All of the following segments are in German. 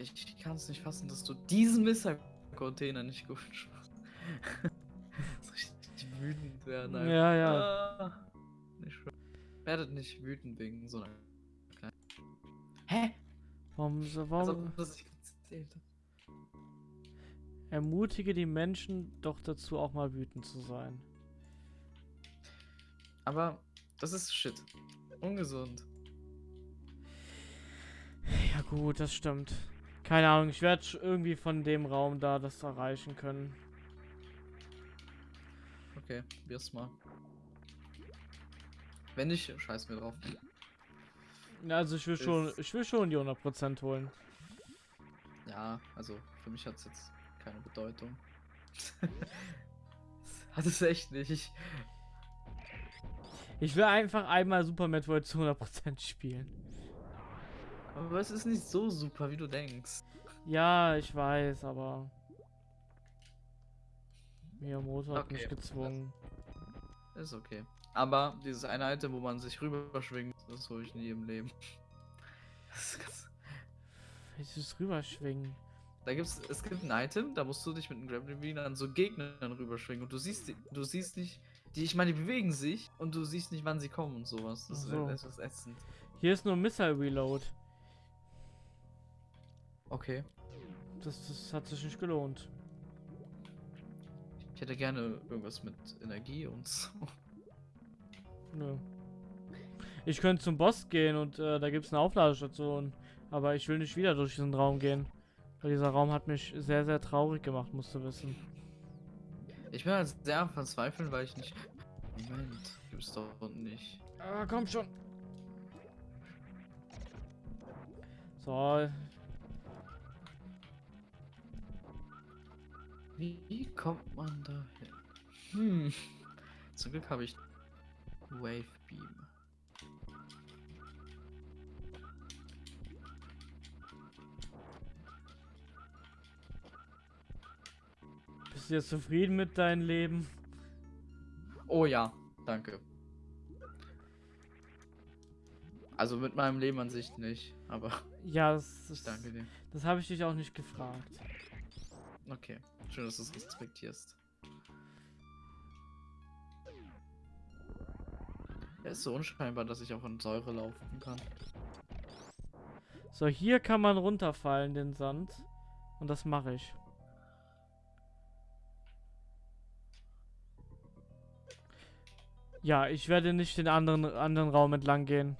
Ich kann es nicht fassen, dass du diesen Missile-Container nicht gut schaffst. so richtig wütend werden. einfach. Ja, ja. Ah, nicht. Werdet nicht wütend wegen so einer kleinen. Hä? Warum, warum hat. ermutige die Menschen doch dazu, auch mal wütend zu sein? Aber das ist Shit. Ungesund. Ja gut, das stimmt. Keine Ahnung, ich werde irgendwie von dem Raum da das erreichen können. Okay, probier's mal. Wenn nicht, scheiß mir drauf. Ja, Also ich will schon, Ist- ich will schon die 100% holen. Ja, also für mich hat es jetzt keine Bedeutung. hat es echt nicht. Ich will einfach einmal Super Metroid zu 100% spielen. Aber es ist nicht so super, wie du denkst. Ja, ich weiß, aber Miyamoto hat mich Okay, gezwungen. Ist okay. Aber dieses eine Item, wo man sich rüberschwingt, das hole ich nie im Leben. Das ist ganz Welches rüberschwingen? Da gibt's, es gibt ein Item, da musst du dich mit einem Grappling an so Gegnern rüberschwingen und du siehst, die, du siehst nicht, die, ich meine, die bewegen sich und du siehst nicht, wann sie kommen und sowas. Das so. ist etwas ätzend. Hier ist nur Missile Reload. Okay. Das, das hat sich nicht gelohnt. Ich hätte gerne irgendwas mit Energie und so. Nö. Ich könnte zum Boss gehen und äh, da gibt es eine Aufladestation. Aber ich will nicht wieder durch diesen Raum gehen. Weil dieser Raum hat mich sehr, sehr traurig gemacht, musst du wissen. Ich bin halt sehr am verzweifeln, weil ich nicht. Moment, gibt's doch nicht. Ah, komm schon. So, Wie kommt man da hin? Hm. Zum Glück habe ich Wave Beam. bist du jetzt zufrieden mit deinem Leben? Oh ja, danke. Also mit meinem Leben an sich nicht, aber Ja, das, ich das, danke dir. das habe ich dich auch nicht gefragt. Okay, schön, dass du es respektierst. Er ist so unscheinbar, dass ich auch in Säure laufen kann. So, hier kann man runterfallen, den Sand. Und das mache ich. Ja, ich werde nicht den anderen, anderen Raum entlang gehen.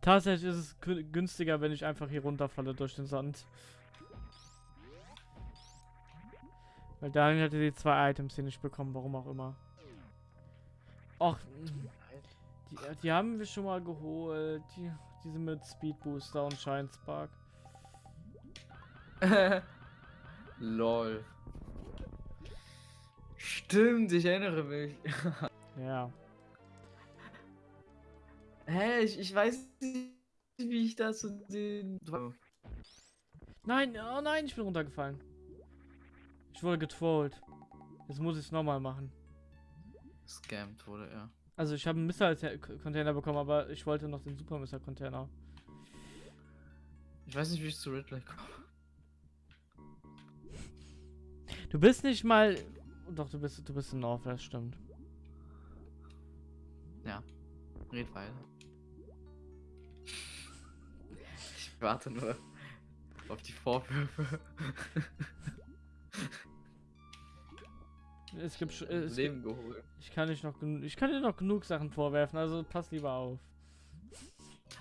Tatsächlich ist es gü- günstiger, wenn ich einfach hier runterfalle durch den Sand. Weil Daniel hätte die zwei Items hier nicht bekommen, warum auch immer. Och, die, die haben wir schon mal geholt. Die, diese mit Speed Booster und Shine Spark. Lol. Stimmt, ich erinnere mich. Ja. Hä, ich, ich weiß nicht, wie ich da zu den. Nein, oh nein, ich bin runtergefallen. Ich wurde getrollt. Jetzt muss ich es nochmal machen. Scammed wurde er. Also ich habe einen Missile-Container bekommen, aber ich wollte noch den Super Missile-Container. Ich weiß nicht, wie ich zu Ridley komme. Du bist nicht mal... Doch, du bist, du bist in Northwest, stimmt. Ja. Red weiter. Ich warte nur auf die Vorwürfe. Es gibt... Es gibt Leben geholt. ich kann nicht noch ich kann dir noch genug Sachen vorwerfen, also pass lieber auf.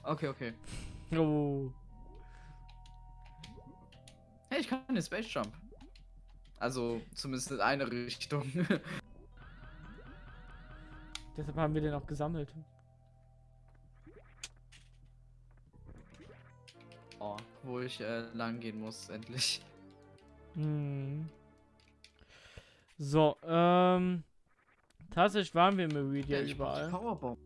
Okay, okay. Oh. Hey, ich kann eine Space Jump. Also, zumindest in eine Richtung. Deshalb haben wir den auch gesammelt. oh, wo ich äh, lang gehen muss, endlich. Hm. So, ähm. Tatsächlich waren wir im brauch die überall. Powerbomb.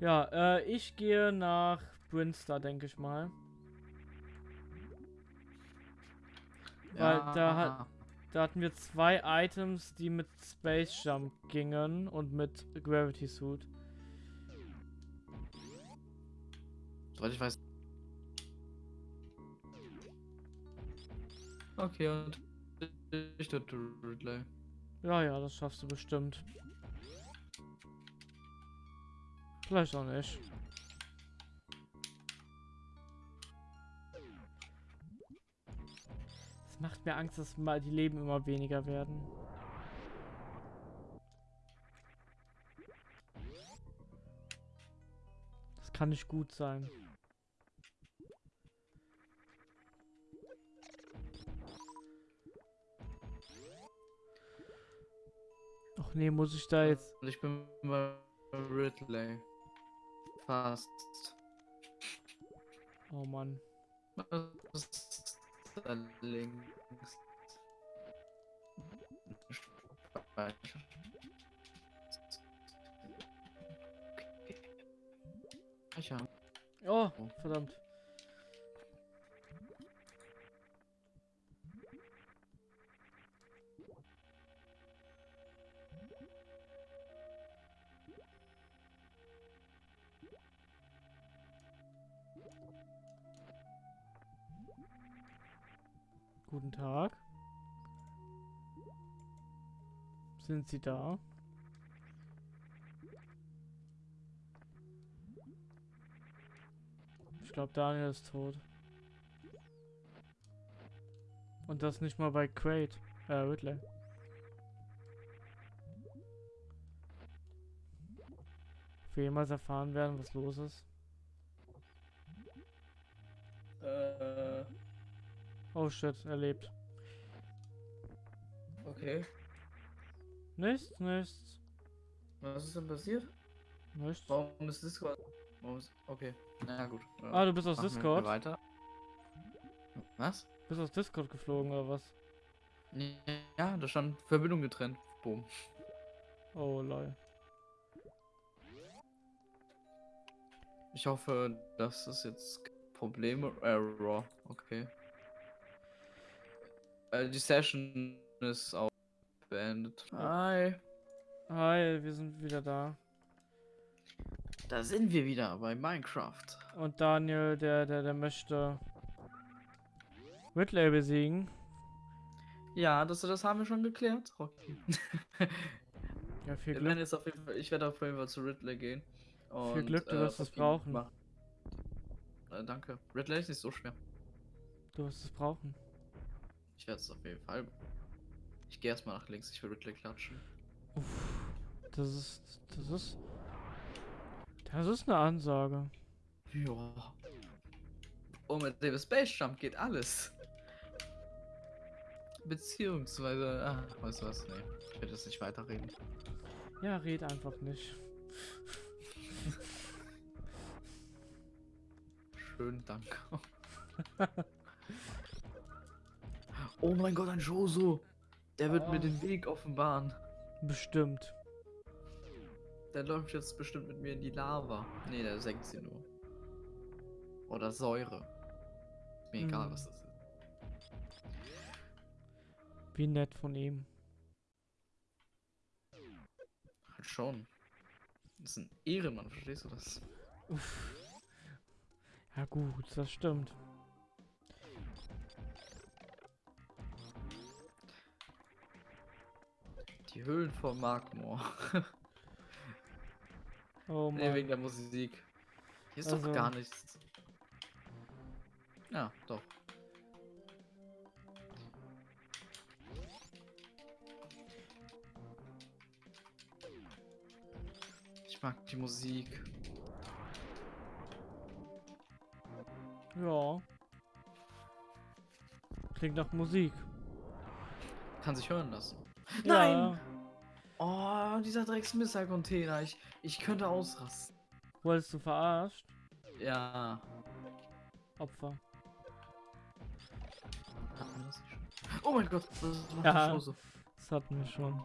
Ja, äh, ich gehe nach Brinstar, denke ich mal. Weil da hat- Da hatten wir zwei Items, die mit Space Jump gingen und mit Gravity Suit. Soweit ich weiß. Okay, und ich töte Ridley. Ja, ja, das schaffst du bestimmt. Vielleicht auch nicht. Es macht mir Angst, dass mal die Leben immer weniger werden. Das kann nicht gut sein. Ach nee, muss ich da jetzt... Und ich bin bei Ridley. Fast. Oh Mann. Was ist da links? Okay. Oh, verdammt. Sind Sie da? Ich glaube, Daniel ist tot. Und das nicht mal bei Crate. Äh, Ridley. Ob wir jemals erfahren werden, was los ist? Äh, Oh shit, er lebt. okay. Nichts, nichts, Was ist denn passiert? nichts. Warum ist Discord? Warum ist... Okay. Na gut. Ja. Ah, du bist aus Machen Discord? Weiter. Was? Bist aus Discord geflogen oder was? Ja, da stand Verbindung getrennt. Boom. Oh lol. Ich hoffe, das ist jetzt Probleme. Error. Okay. Äh, die Session ist auch beendet. Hi. Hi, wir sind wieder da. Da sind wir wieder bei Minecraft. Und Daniel, der, der, der möchte Ridley besiegen. Ja, das, das haben wir schon geklärt. Rocky. Ja, viel Glück. Fall, ich werde auf jeden Fall zu Ridley gehen. Und, Glück, du wirst es brauchen. Äh, danke. Ridley ist nicht so schwer. Du wirst es brauchen. Ich werde es auf jeden Fall. Ich gehe erstmal nach links, ich will Ridley klatschen. Uff, das ist, das ist, das ist eine Ansage. Ja. Oh, mit dem Space Jump geht alles. Beziehungsweise, ach, weißt du was? Nee, ich werde jetzt nicht weiterreden. Ja, red einfach nicht. Schön, danke. oh mein Gott, ein Joso. Der wird mir Oh. den Weg offenbaren. Bestimmt. Der läuft jetzt bestimmt mit mir in die Lava. Nee, der senkt sie nur. Oder Säure. Ist mir egal, Hm. was das ist. Wie nett von ihm. Halt schon. Das ist ein Ehrenmann, verstehst du das? Uff. Ja gut, das stimmt. Die Höhlen vor Magmor. Oh nee, Mann. wegen der Musik. Hier ist Also- doch gar nichts. Ja, doch. Ich mag die Musik. Ja. Klingt nach Musik. Kann sich hören lassen. Ja. Nein! Oh, dieser Drecks-Missile-Container. Ich, ich könnte ausrasten. Wurdest du verarscht? Ja. Opfer. Oh mein Gott, das macht Ja. so. Das hatten wir schon.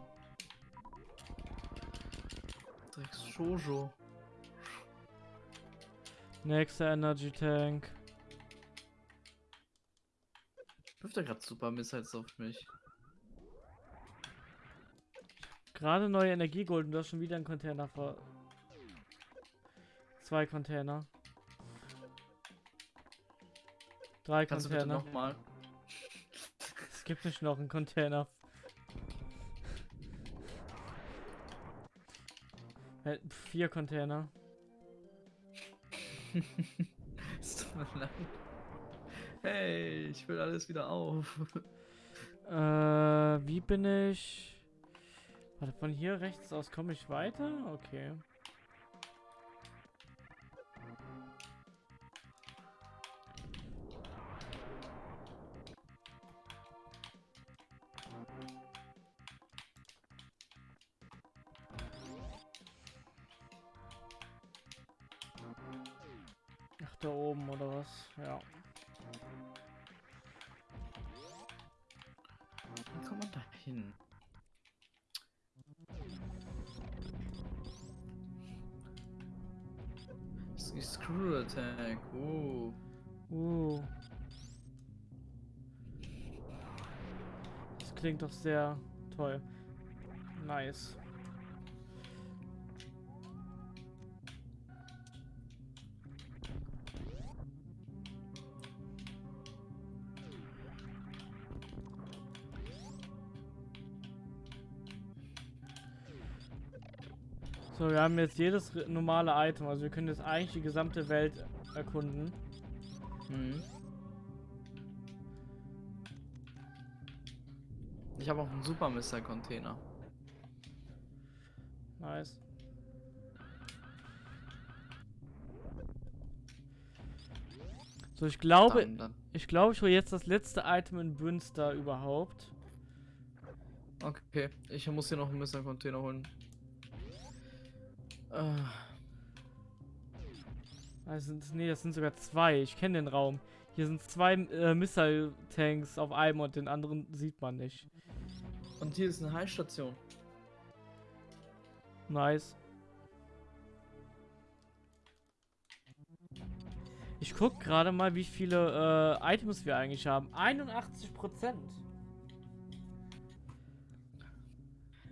Drecks Shoujo. Nächster Energy Tank. Wirft er gerade Super Missiles auf mich? Gerade neue Energiegold und du hast schon wieder einen Container vor. Zwei Container. Drei Kannst du bitte Container. nochmal? gibt nicht noch einen Container. Äh, Vier Container. Es tut mir leid. Hey, ich will alles wieder auf. Äh, wie bin ich? Warte, von hier rechts aus komme ich weiter? Okay. Ach, da oben oder was? Ja. Wie kommt man da hin? Screw Attack. Oh. Uh. Das klingt doch sehr toll. Nice. So, wir haben jetzt jedes normale Item, also wir können jetzt eigentlich die gesamte Welt erkunden. Mhm. Ich habe auch einen Super Mr. Container. Nice. So, ich glaube, Dann, dann. ich glaube, ich hole jetzt das letzte Item in Brünster überhaupt. Okay, ich muss hier noch einen Mr. Container holen. Äh, Also, nee, das sind sogar zwei. Ich kenne den Raum. Hier sind zwei äh, Missile-Tanks auf einem und den anderen sieht man nicht. und hier ist eine Heilstation. Nice. Ich guck gerade mal, wie viele äh, Items wir eigentlich haben. 81 Prozent.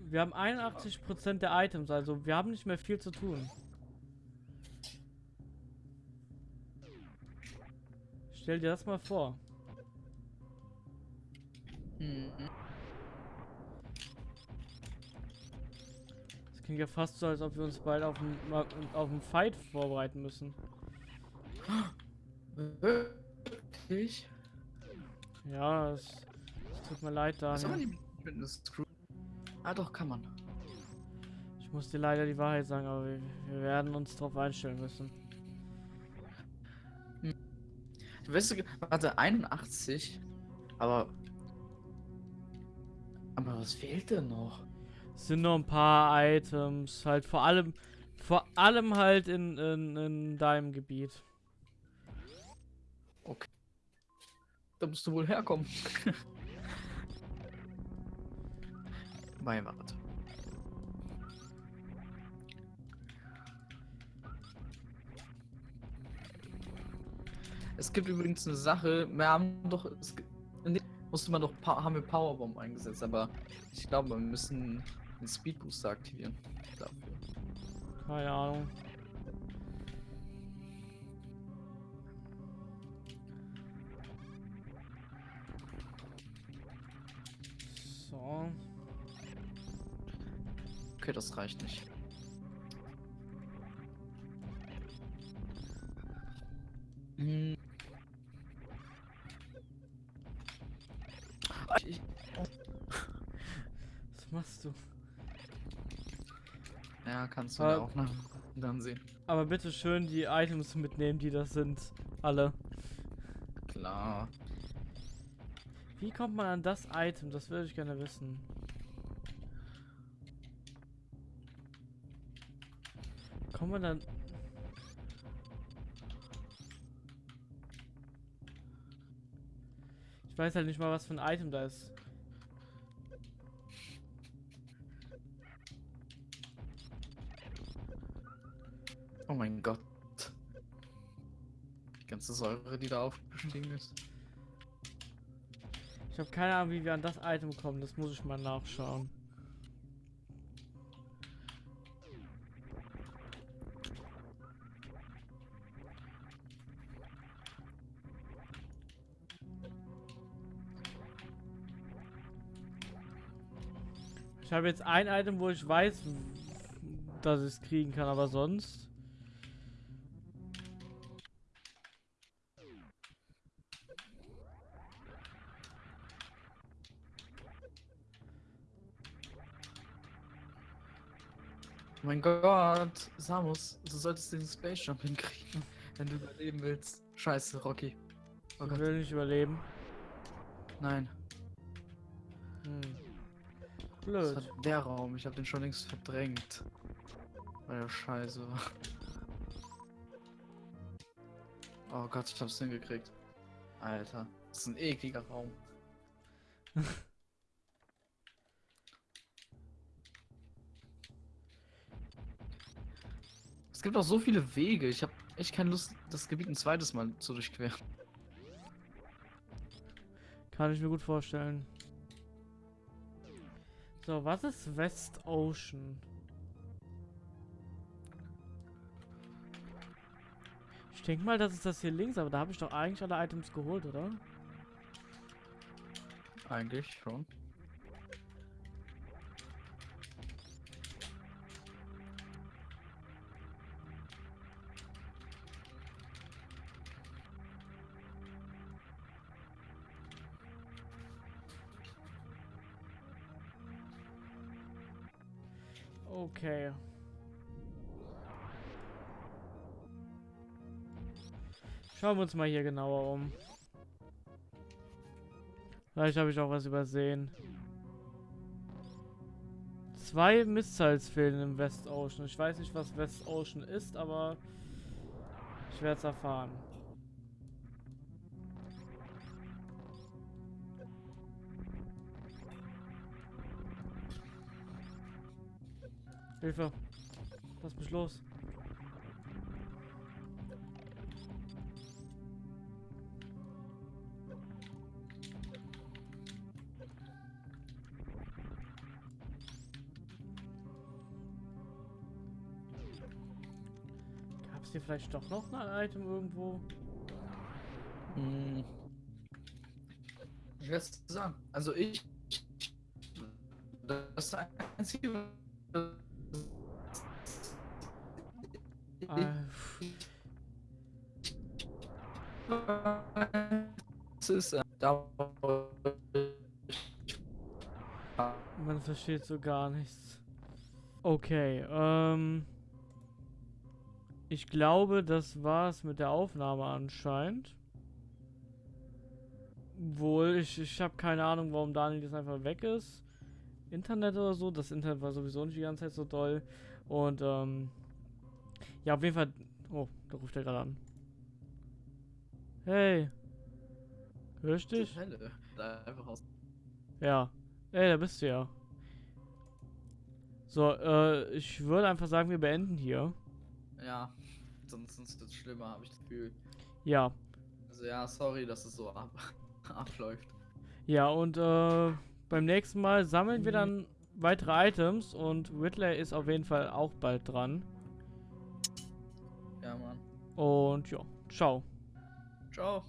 Wir haben 81 Prozent der Items, also wir haben nicht mehr viel zu tun. Stell dir das mal vor. Das klingt ja fast so, als ob wir uns bald auf einen, auf einen Fight vorbereiten müssen. Wirklich? Ja, es, es tut mir leid, Was Daniel. die mit einer Screw? Ah, doch, kann man. Ich muss dir leider die Wahrheit sagen, aber wir, wir werden uns darauf einstellen müssen. Weißt du, warte, 81. Aber. Aber was fehlt denn noch? Es sind nur ein paar Items, halt vor allem, vor allem halt in, in, in deinem Gebiet. Da musst du wohl herkommen. Warte. Es gibt übrigens eine Sache, wir haben doch, es, musste man doch, haben wir Powerbomb eingesetzt, aber ich glaube, wir müssen den Speed Booster aktivieren. Dafür. Keine Ahnung. So. Okay, das reicht nicht. Hm. Was machst du? ja, kannst du Aber- auch nach dann sehen. Aber bitte schön die Items mitnehmen, die das sind. Alle. Klar. Wie kommt man an das Item? Das würde ich gerne wissen. Kommt man dann. Ich weiß halt nicht mal, was für ein Item da ist. Oh mein Gott. Die ganze Säure, die da aufgestiegen ist. Ich habe keine Ahnung, wie wir an das Item kommen. Das muss ich mal nachschauen. Ich habe jetzt ein Item, wo ich weiß, dass ich es kriegen kann, aber sonst. Oh mein Gott, Samus, du solltest den Space Jump hinkriegen, wenn du überleben willst. Scheiße, Rocky. Oh Ich will nicht überleben. nein. Hm. Das Blöd. war der Raum, ich habe den schon längst verdrängt. Weil er scheiße. Oh Gott, ich hab's hingekriegt. Alter, das ist ein ekliger Raum. es gibt auch so viele Wege. Ich habe echt keine Lust, das Gebiet ein zweites Mal zu durchqueren. Kann ich mir gut vorstellen. So, was ist West Ocean? Ich denke mal, das ist das hier links, aber da habe ich doch eigentlich alle Items geholt, oder? Eigentlich schon. Okay. Schauen wir uns mal hier genauer um. Vielleicht habe ich auch was übersehen. Zwei Missiles fehlen im West Ocean. Ich weiß nicht, was West Ocean ist, aber ich werde es erfahren. Hilfe. Lass mich los. Gab es hier vielleicht doch noch ein Item irgendwo? Hm. Ich weiß sagen. Also ich. Das ist das einzige. Das ist äh, man versteht so gar nichts. Okay, ähm. Ich glaube, das war's mit der Aufnahme anscheinend. Wohl, ich, ich habe keine Ahnung, warum Daniel jetzt einfach weg ist. Internet oder so. Das Internet war sowieso nicht die ganze Zeit so doll. Und, ähm. Ja, auf jeden Fall. Oh, da ruft er gerade an. Hey. Hörst dich? Einfach aus. Ja. Ey, da bist du ja. So, äh, ich würde einfach sagen, wir beenden hier. Ja. Sonst ist es schlimmer, habe ich das Gefühl. Ja. Also ja, sorry, dass es so ab abläuft. Ja, und äh, beim nächsten Mal sammeln wir Mhm. dann weitere Items und Whitley ist auf jeden Fall auch bald dran. Ja, Mann. Und ja, ciao. Ciao.